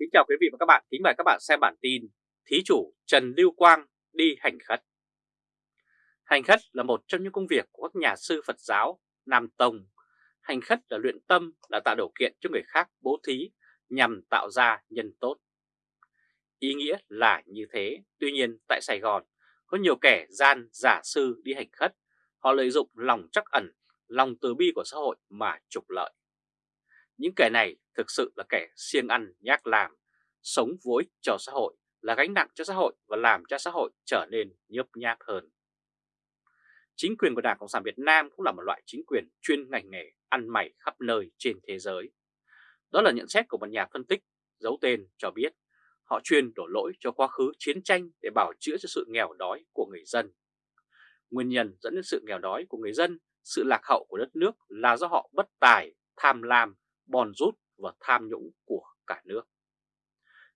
Kính chào quý vị và các bạn, kính mời các bạn xem bản tin Thí chủ Trần Lưu Quang đi hành khất. Hành khất là một trong những công việc của các nhà sư Phật giáo Nam Tông. Hành khất là luyện tâm, là tạo điều kiện cho người khác bố thí nhằm tạo ra nhân tốt. Ý nghĩa là như thế, tuy nhiên tại Sài Gòn có nhiều kẻ gian giả sư đi hành khất. Họ lợi dụng lòng trắc ẩn, lòng từ bi của xã hội mà trục lợi những kẻ này thực sự là kẻ siêng ăn nhác làm, sống vối cho xã hội, là gánh nặng cho xã hội và làm cho xã hội trở nên nhớp nháp hơn. Chính quyền của Đảng Cộng sản Việt Nam cũng là một loại chính quyền chuyên ngành nghề ăn mày khắp nơi trên thế giới. Đó là nhận xét của một nhà phân tích giấu tên cho biết họ chuyên đổ lỗi cho quá khứ chiến tranh để bảo chữa cho sự nghèo đói của người dân. Nguyên nhân dẫn đến sự nghèo đói của người dân, sự lạc hậu của đất nước là do họ bất tài, tham lam bòn rút và tham nhũng của cả nước.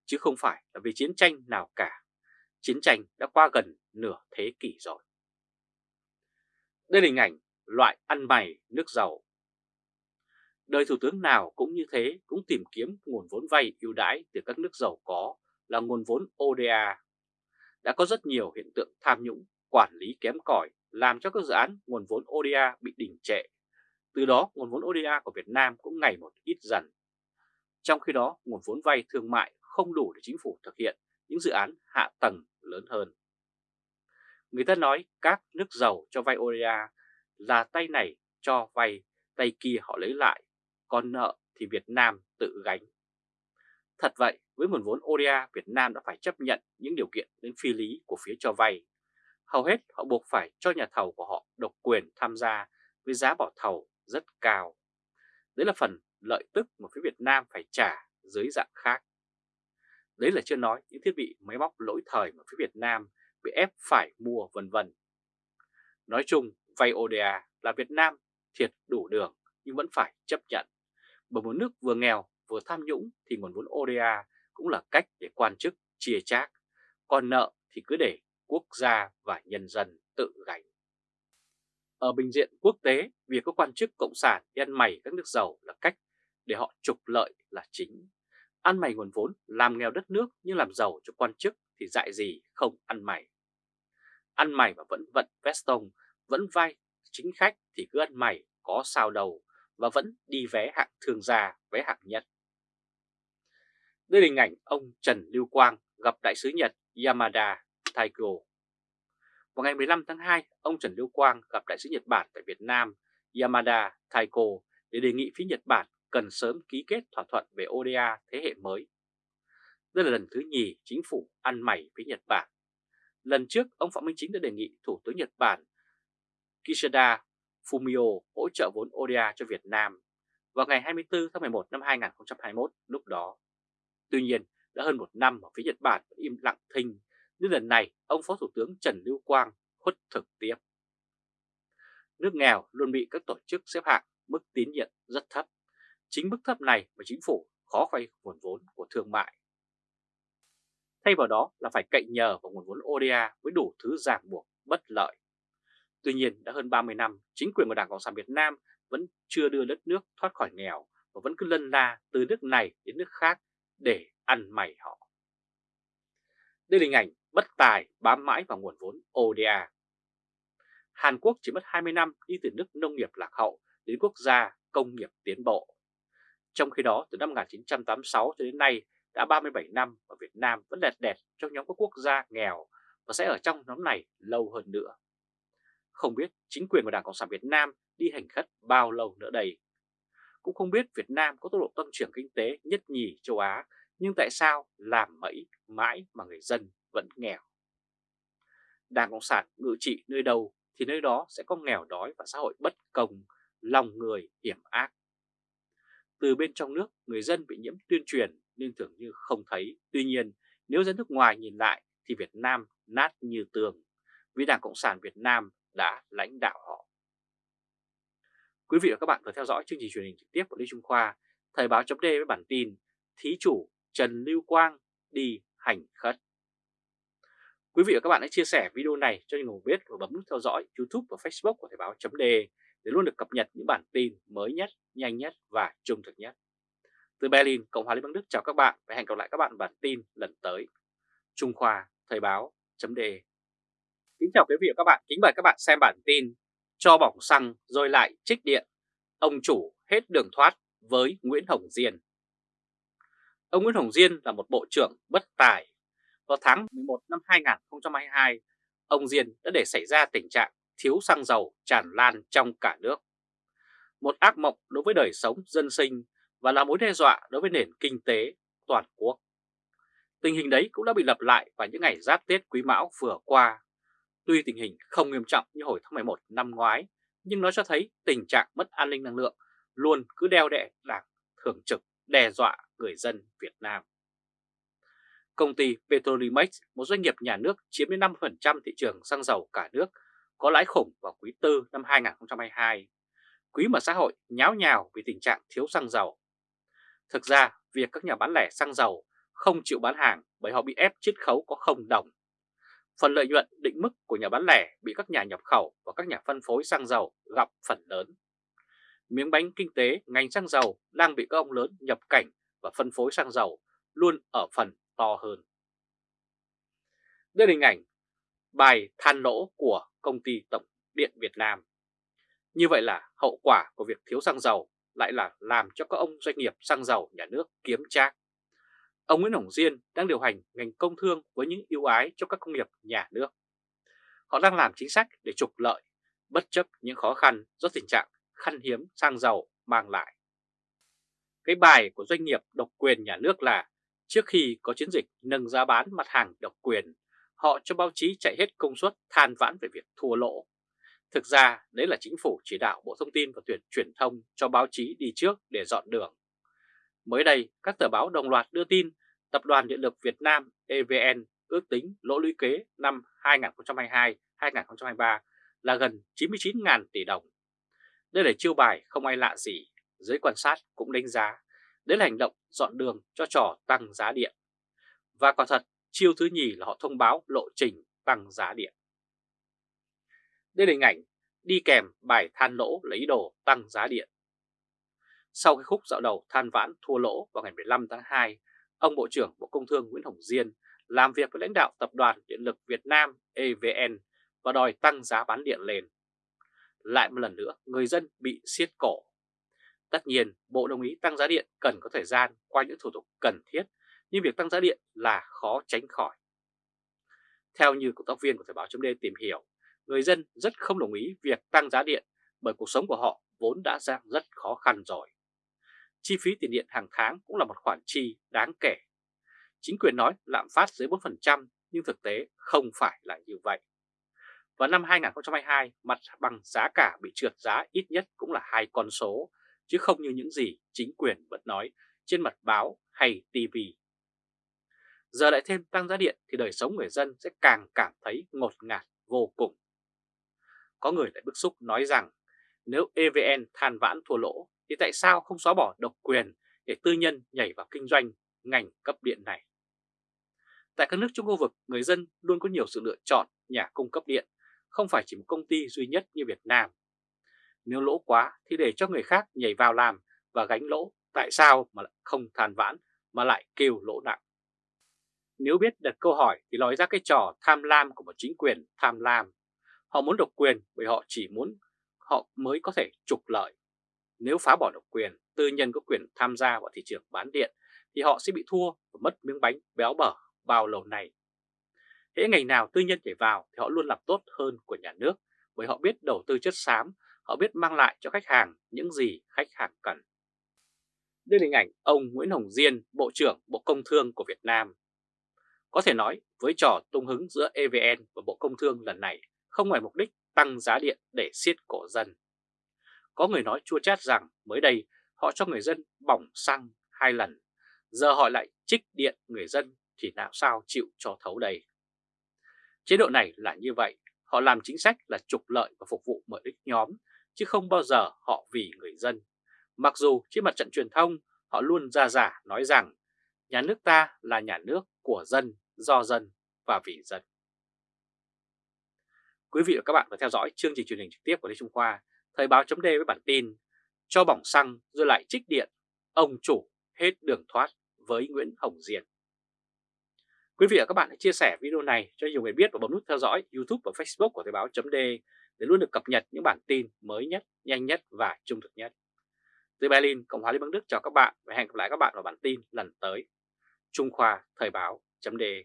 Chứ không phải là vì chiến tranh nào cả, chiến tranh đã qua gần nửa thế kỷ rồi. Đây là hình ảnh loại ăn mày nước giàu. Đời thủ tướng nào cũng như thế, cũng tìm kiếm nguồn vốn vay ưu đãi từ các nước giàu có là nguồn vốn ODA. Đã có rất nhiều hiện tượng tham nhũng, quản lý kém cỏi làm cho các dự án nguồn vốn ODA bị đình trệ từ đó nguồn vốn ODA của Việt Nam cũng ngày một ít dần. Trong khi đó nguồn vốn vay thương mại không đủ để chính phủ thực hiện những dự án hạ tầng lớn hơn. Người ta nói các nước giàu cho vay ODA là tay này cho vay, tay kia họ lấy lại, còn nợ thì Việt Nam tự gánh. Thật vậy, với nguồn vốn ODA, Việt Nam đã phải chấp nhận những điều kiện đến phi lý của phía cho vay. Hầu hết họ buộc phải cho nhà thầu của họ độc quyền tham gia với giá bỏ thầu rất cao. Đấy là phần lợi tức mà phía Việt Nam phải trả dưới dạng khác. Đấy là chưa nói những thiết bị máy móc lỗi thời mà phía Việt Nam bị ép phải mua vân vân. Nói chung, vay ODA là Việt Nam thiệt đủ đường nhưng vẫn phải chấp nhận. Bởi một nước vừa nghèo vừa tham nhũng thì nguồn vốn ODA cũng là cách để quan chức chia chác, còn nợ thì cứ để quốc gia và nhân dân tự gánh. Ở bình diện quốc tế, việc các quan chức cộng sản đi ăn mày các nước giàu là cách để họ trục lợi là chính. Ăn mày nguồn vốn làm nghèo đất nước nhưng làm giàu cho quan chức thì dại gì không ăn mày. Ăn mày mà vẫn vận veston, vẫn vai chính khách thì cứ ăn mày có sao đầu và vẫn đi vé hạng thương gia, vé hạng nhất. Đây là hình ảnh ông Trần Lưu Quang gặp đại sứ Nhật Yamada Taiko vào ngày 15 tháng 2, ông Trần Lưu Quang gặp đại sứ Nhật Bản tại Việt Nam Yamada Taiko để đề nghị phía Nhật Bản cần sớm ký kết thỏa thuận về ODA thế hệ mới. Đây là lần thứ nhì chính phủ ăn mày với Nhật Bản. Lần trước, ông Phạm Minh Chính đã đề nghị Thủ tướng Nhật Bản Kishida Fumio hỗ trợ vốn ODA cho Việt Nam vào ngày 24 tháng 11 năm 2021 lúc đó. Tuy nhiên, đã hơn một năm mà phía Nhật Bản vẫn im lặng thinh nhưng lần này ông Phó Thủ tướng Trần Lưu Quang khuất thực tiếp. Nước nghèo luôn bị các tổ chức xếp hạng mức tín nhiệm rất thấp. Chính mức thấp này mà chính phủ khó vay nguồn vốn của thương mại. Thay vào đó là phải cậy nhờ vào nguồn vốn ODA với đủ thứ ràng buộc bất lợi. Tuy nhiên đã hơn 30 năm, chính quyền của Đảng Cộng sản Việt Nam vẫn chưa đưa đất nước thoát khỏi nghèo và vẫn cứ lân la từ nước này đến nước khác để ăn mày họ. Đây là hình ảnh bất tài bám mãi vào nguồn vốn ODA. Hàn Quốc chỉ mất 20 năm đi từ nước nông nghiệp lạc hậu đến quốc gia công nghiệp tiến bộ. Trong khi đó, từ năm 1986 cho đến nay đã 37 năm và Việt Nam vẫn đẹp đẹp trong nhóm các quốc gia nghèo và sẽ ở trong nhóm này lâu hơn nữa. Không biết chính quyền của Đảng Cộng sản Việt Nam đi hành khất bao lâu nữa đây. Cũng không biết Việt Nam có tốc độ tăng trưởng kinh tế nhất nhì châu Á, nhưng tại sao làm mẫy mãi mà người dân vẫn nghèo. Đảng Cộng sản ngự trị nơi đâu thì nơi đó sẽ có nghèo đói và xã hội bất công, lòng người hiểm ác. Từ bên trong nước, người dân bị nhiễm tuyên truyền nên tưởng như không thấy. Tuy nhiên, nếu dân nước ngoài nhìn lại thì Việt Nam nát như tường, vì Đảng Cộng sản Việt Nam đã lãnh đạo họ. Quý vị và các bạn vừa theo dõi chương trình truyền hình trực tiếp của Lý Trung Khoa, Thời báo chấm với bản tin Thí chủ Trần Lưu Quang đi hành khất. Quý vị và các bạn hãy chia sẻ video này cho nhiều người biết và bấm nút theo dõi YouTube và Facebook của Thời báo chấm để luôn được cập nhật những bản tin mới nhất, nhanh nhất và trung thực nhất. Từ Berlin, Cộng hòa Liên bang Đức chào các bạn và hẹn gặp lại các bạn bản tin lần tới. Trung Khoa, Thời báo.de Kính chào quý vị và các bạn, kính mời các bạn xem bản tin Cho bỏng xăng rồi lại trích điện, ông chủ hết đường thoát với Nguyễn Hồng Diên. Ông Nguyễn Hồng Diên là một bộ trưởng bất tài. Vào tháng 11 năm 2022, ông Diên đã để xảy ra tình trạng thiếu xăng dầu tràn lan trong cả nước. Một ác mộng đối với đời sống dân sinh và là mối đe dọa đối với nền kinh tế toàn quốc. Tình hình đấy cũng đã bị lặp lại vào những ngày giáp Tết Quý Mão vừa qua. Tuy tình hình không nghiêm trọng như hồi tháng 11 năm ngoái, nhưng nó cho thấy tình trạng mất an ninh năng lượng luôn cứ đeo đẹ đảng thường trực đe dọa người dân Việt Nam. Công ty Petrolimex, một doanh nghiệp nhà nước chiếm đến 5% thị trường xăng dầu cả nước, có lãi khủng vào quý 4 năm 2022. Quý mà xã hội nháo nhào vì tình trạng thiếu xăng dầu. Thực ra, việc các nhà bán lẻ xăng dầu không chịu bán hàng bởi họ bị ép chiết khấu có không đồng. Phần lợi nhuận định mức của nhà bán lẻ bị các nhà nhập khẩu và các nhà phân phối xăng dầu gặp phần lớn. Miếng bánh kinh tế ngành xăng dầu đang bị các ông lớn nhập cảnh và phân phối xăng dầu luôn ở phần to hơn. Đây là hình ảnh bài than nỗ của công ty Tổng Điện Việt Nam. Như vậy là hậu quả của việc thiếu xăng dầu lại là làm cho các ông doanh nghiệp xăng dầu nhà nước kiếm trác. Ông Nguyễn Hồng Diên đang điều hành ngành công thương với những ưu ái cho các công nghiệp nhà nước. Họ đang làm chính sách để trục lợi, bất chấp những khó khăn do tình trạng khăn hiếm xăng dầu mang lại. Cái bài của doanh nghiệp độc quyền nhà nước là trước khi có chiến dịch nâng giá bán mặt hàng độc quyền, họ cho báo chí chạy hết công suất than vãn về việc thua lỗ. Thực ra đấy là chính phủ chỉ đạo Bộ Thông tin và Tuyển truyền thông cho báo chí đi trước để dọn đường. Mới đây, các tờ báo đồng loạt đưa tin Tập đoàn Điện lực Việt Nam EVN ước tính lỗ lũy kế năm 2022-2023 là gần 99.000 tỷ đồng. Đây là chiêu bài không ai lạ gì, giới quan sát cũng đánh giá. Đấy là hành động dọn đường cho trò tăng giá điện. Và quả thật, chiêu thứ nhì là họ thông báo lộ trình tăng giá điện. Đây là hình ảnh đi kèm bài than lỗ lấy đồ tăng giá điện. Sau cái khúc dạo đầu than vãn thua lỗ vào ngày 15 tháng 2, ông Bộ trưởng Bộ Công Thương Nguyễn Hồng Diên làm việc với lãnh đạo Tập đoàn Điện lực Việt Nam EVN và đòi tăng giá bán điện lên. Lại một lần nữa, người dân bị siết cổ. Tất nhiên, Bộ đồng ý tăng giá điện cần có thời gian qua những thủ tục cần thiết, nhưng việc tăng giá điện là khó tránh khỏi. Theo như cộng tác viên của Thời Báo. D tìm hiểu, người dân rất không đồng ý việc tăng giá điện bởi cuộc sống của họ vốn đã ra rất khó khăn rồi. Chi phí tiền điện hàng tháng cũng là một khoản chi đáng kể. Chính quyền nói lạm phát dưới 4% nhưng thực tế không phải là như vậy và năm 2022, mặt bằng giá cả bị trượt giá ít nhất cũng là hai con số, chứ không như những gì chính quyền vẫn nói trên mặt báo hay TV. Giờ lại thêm tăng giá điện thì đời sống người dân sẽ càng cảm thấy ngột ngạt vô cùng. Có người lại bức xúc nói rằng nếu EVN than vãn thua lỗ thì tại sao không xóa bỏ độc quyền để tư nhân nhảy vào kinh doanh ngành cấp điện này? Tại các nước trong khu vực, người dân luôn có nhiều sự lựa chọn nhà cung cấp điện, không phải chỉ một công ty duy nhất như Việt Nam. Nếu lỗ quá thì để cho người khác nhảy vào làm và gánh lỗ, tại sao mà lại không than vãn mà lại kêu lỗ nặng? Nếu biết đặt câu hỏi thì nói ra cái trò tham lam của một chính quyền tham lam. Họ muốn độc quyền bởi họ chỉ muốn họ mới có thể trục lợi. Nếu phá bỏ độc quyền, tư nhân có quyền tham gia vào thị trường bán điện thì họ sẽ bị thua và mất miếng bánh béo bở bao lâu này. Hễ ngành nào tư nhân nhảy vào thì họ luôn làm tốt hơn của nhà nước bởi họ biết đầu tư chất xám, họ biết mang lại cho khách hàng những gì khách hàng cần. Đây là hình ảnh ông Nguyễn Hồng Diên, Bộ trưởng Bộ Công Thương của Việt Nam. Có thể nói với trò tung hứng giữa EVN và Bộ Công Thương lần này không ngoài mục đích tăng giá điện để siết cổ dân. Có người nói chua chát rằng mới đây họ cho người dân bỏng xăng hai lần, giờ họ lại trích điện người dân thì nào sao chịu cho thấu đây. Chế độ này là như vậy, họ làm chính sách là trục lợi và phục vụ lợi ích nhóm, chứ không bao giờ họ vì người dân. Mặc dù trên mặt trận truyền thông họ luôn ra giả nói rằng nhà nước ta là nhà nước của dân, do dân và vì dân. Quý vị và các bạn vừa theo dõi chương trình truyền hình trực tiếp của Lê Trung Khoa, Thời báo chấm với bản tin Cho bỏng xăng rồi lại trích điện, ông chủ hết đường thoát với Nguyễn Hồng Diên. Quý vị và các bạn hãy chia sẻ video này cho nhiều người biết và bấm nút theo dõi YouTube và Facebook của Thời báo .de để luôn được cập nhật những bản tin mới nhất, nhanh nhất và trung thực nhất. Từ Berlin, Cộng hòa Liên bang Đức chào các bạn và hẹn gặp lại các bạn vào bản tin lần tới. Trung Khoa Thời báo .de